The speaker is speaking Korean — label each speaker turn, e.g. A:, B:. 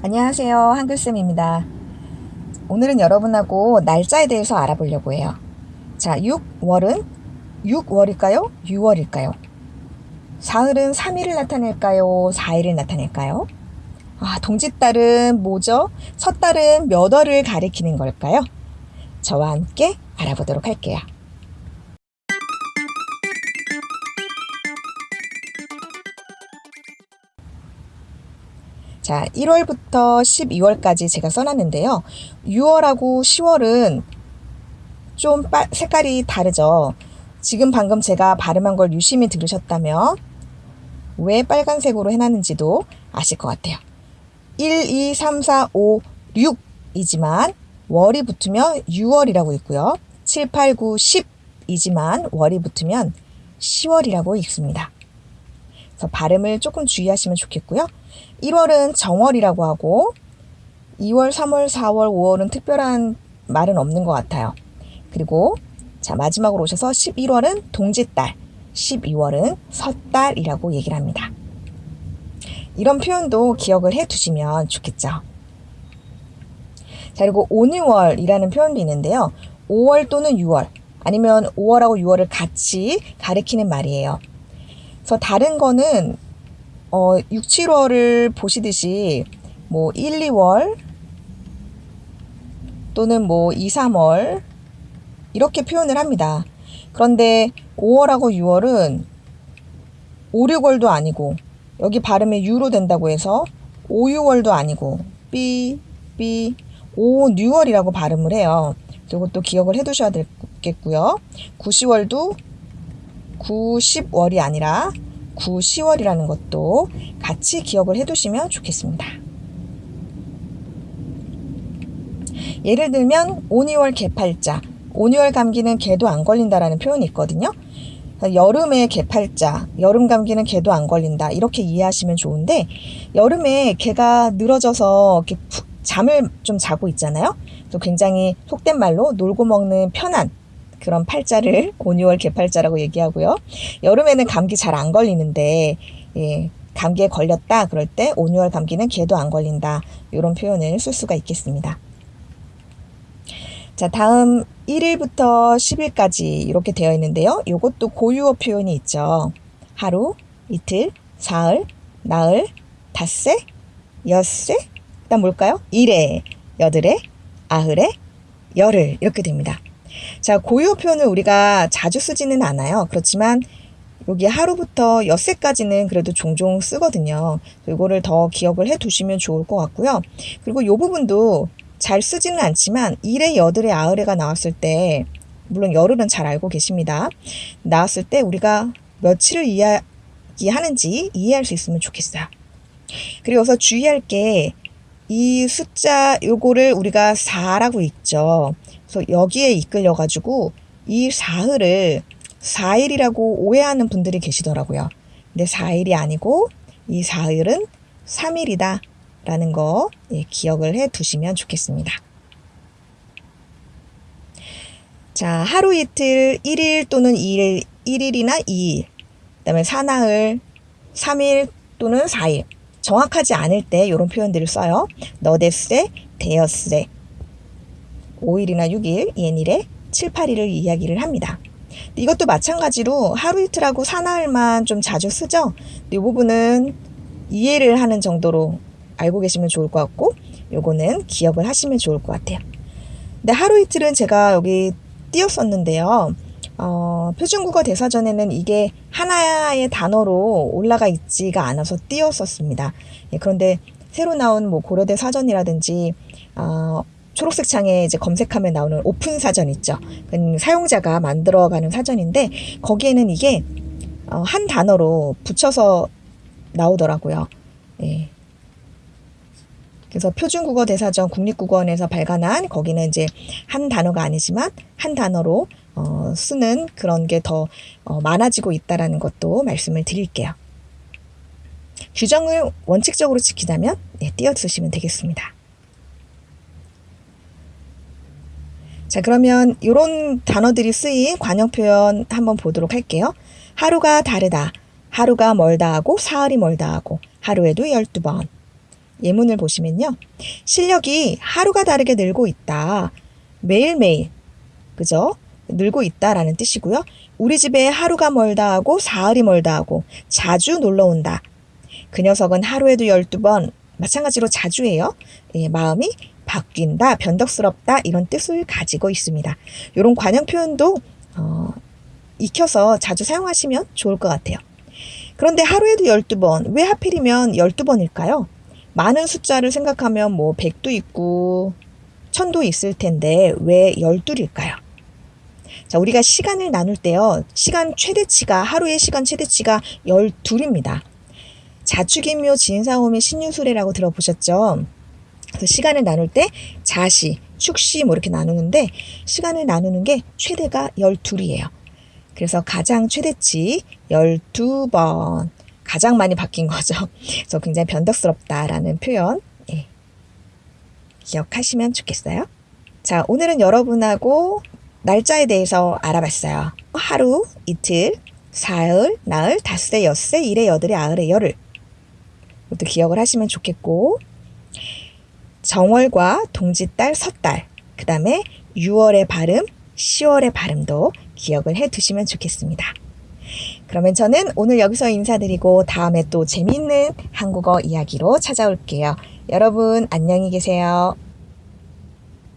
A: 안녕하세요. 한글쌤입니다. 오늘은 여러분하고 날짜에 대해서 알아보려고 해요. 자, 6월은 6월일까요? 6월일까요? 사흘은 3일을 나타낼까요? 4일을 나타낼까요? 아, 동짓달은 뭐죠? 섣달은 몇 월을 가리키는 걸까요? 저와 함께 알아보도록 할게요. 자, 1월부터 12월까지 제가 써놨는데요. 6월하고 10월은 좀 빠, 색깔이 다르죠. 지금 방금 제가 발음한 걸 유심히 들으셨다면 왜 빨간색으로 해놨는지도 아실 것 같아요. 1, 2, 3, 4, 5, 6이지만 월이 붙으면 6월이라고 있고요. 7, 8, 9, 10이지만 월이 붙으면 10월이라고 읽습니다. 그래서 발음을 조금 주의하시면 좋겠고요. 1월은 정월이라고 하고 2월, 3월, 4월, 5월은 특별한 말은 없는 것 같아요. 그리고 자 마지막으로 오셔서 11월은 동짓달, 12월은 섣달이라고 얘기를 합니다. 이런 표현도 기억을 해 두시면 좋겠죠. 자, 그리고 5, 6월이라는 표현도 있는데요. 5월 또는 6월, 아니면 5월하고 6월을 같이 가리키는 말이에요. 그래서 다른 거는 어, 6, 7월을 보시듯이 뭐 1, 2월 또는 뭐 2, 3월 이렇게 표현을 합니다. 그런데 5월하고 6월은 5, 6월도 아니고 여기 발음이 유로 된다고 해서 5, 6월도 아니고 삐, 삐, 5, 6월이라고 발음을 해요. 이것도 기억을 해 두셔야 되겠고요. 9, 10월도 9, 10월이 아니라 9, 10월이라는 것도 같이 기억을 해 두시면 좋겠습니다. 예를 들면 5, 2월 개팔자, 5, 2월 감기는 개도 안 걸린다라는 표현이 있거든요. 여름에 개팔자, 여름 감기는 개도 안 걸린다. 이렇게 이해하시면 좋은데, 여름에 개가 늘어져서 이렇게 푹 잠을 좀 자고 있잖아요. 또 굉장히 속된 말로 놀고 먹는 편한 그런 팔자를 5, 6월 개팔자라고 얘기하고요. 여름에는 감기 잘 안 걸리는데 예, 감기에 걸렸다 그럴 때 5, 6월 감기는 개도 안 걸린다. 이런 표현을 쓸 수가 있겠습니다. 자, 다음 1일부터 10일까지 이렇게 되어 있는데요. 이것도 고유어 표현이 있죠. 하루, 이틀, 사흘, 나흘, 닷새, 엿새, 그다음 뭘까요? 일회, 여들회, 아흘에, 열흘 이렇게 됩니다. 자, 고유 표현을 우리가 자주 쓰지는 않아요. 그렇지만 여기 하루부터 엿새까지는 그래도 종종 쓰거든요. 이거를 더 기억을 해 두시면 좋을 것 같고요. 그리고 이 부분도 잘 쓰지는 않지만 일에 여들에 아흘에가 나왔을 때 물론 열흘은 잘 알고 계십니다. 나왔을 때 우리가 며칠을 이야기하는지 이해할 수 있으면 좋겠어요. 그리고서 주의할 게 이 숫자 요거를 우리가 4라고 읽죠. 그래서 여기에 이끌려 가지고 이 사흘을 4일이라고 오해하는 분들이 계시더라고요. 근데 4일이 아니고 이 사흘은 3일이다 라는 거 예, 기억을 해 두시면 좋겠습니다. 자, 하루 이틀 1일 또는 2일, 1일이나 2일, 그 다음에 사나흘 3일 또는 4일. 정확하지 않을 때 이런 표현들을 써요. 너데세, 데어세, 5일이나 6일, 예일에 7, 8일을 이야기를 합니다. 이것도 마찬가지로 하루 이틀하고 사나흘만 좀 자주 쓰죠. 이 부분은 이해를 하는 정도로 알고 계시면 좋을 것 같고 요거는 기억을 하시면 좋을 것 같아요. 근데 하루 이틀은 제가 여기 띄었었는데요. 어, 표준국어 대사전에는 이게 하나의 단어로 올라가 있지가 않아서 띄었었습니다. 예, 그런데 새로 나온 뭐 고려대 사전이라든지 어, 초록색 창에 이제 검색하면 나오는 오픈 사전 있죠. 사용자가 만들어가는 사전인데 거기에는 이게 어, 한 단어로 붙여서 나오더라고요. 예. 그래서 표준국어 대사전 국립국어원에서 발간한 거기는 이제 한 단어가 아니지만 한 단어로 어, 쓰는 그런 게더 어, 많아지고 있다라는 것도 말씀을 드릴게요. 규정을 원칙적으로 지키자면 네, 띄어 쓰시면 되겠습니다. 자, 그러면 이런 단어들이 쓰인 관형 표현 한번 보도록 할게요. 하루가 다르다. 하루가 멀다 하고 사흘이 멀다 하고 하루에도 12번. 예문을 보시면요. 실력이 하루가 다르게 늘고 있다. 매일매일. 그죠? 늘고 있다라는 뜻이고요. 우리 집에 하루가 멀다 하고 사흘이 멀다 하고 자주 놀러 온다. 그 녀석은 하루에도 12번 마찬가지로 자주 해요. 예, 마음이 바뀐다, 변덕스럽다 이런 뜻을 가지고 있습니다. 이런 관형 표현도 어, 익혀서 자주 사용하시면 좋을 것 같아요. 그런데 하루에도 12번, 왜 하필이면 12번일까요? 많은 숫자를 생각하면 뭐 100도 있고 1000도 있을 텐데 왜 12일까요? 자, 우리가 시간을 나눌 때요. 시간 최대치가 하루의 시간 최대치가 12입니다. 자축인묘 진사오미 신유술래라고 들어보셨죠? 그래서 시간을 나눌 때 자시, 축시 뭐 이렇게 나누는데 시간을 나누는 게 최대가 12이에요. 그래서 가장 최대치 12번. 가장 많이 바뀐 거죠. 그래서 굉장히 변덕스럽다라는 표현 예. 기억하시면 좋겠어요. 자, 오늘은 여러분하고 날짜에 대해서 알아봤어요. 하루, 이틀, 사흘, 나흘, 닷새, 엿새, 일에, 여들에, 아흘에, 열흘. 이것도 기억을 하시면 좋겠고 정월과 동짓달, 섣달, 그 다음에 6월의 발음, 10월의 발음도 기억을 해 두시면 좋겠습니다. 그러면 저는 오늘 여기서 인사드리고 다음에 또 재미있는 한국어 이야기로 찾아올게요. 여러분 안녕히 계세요.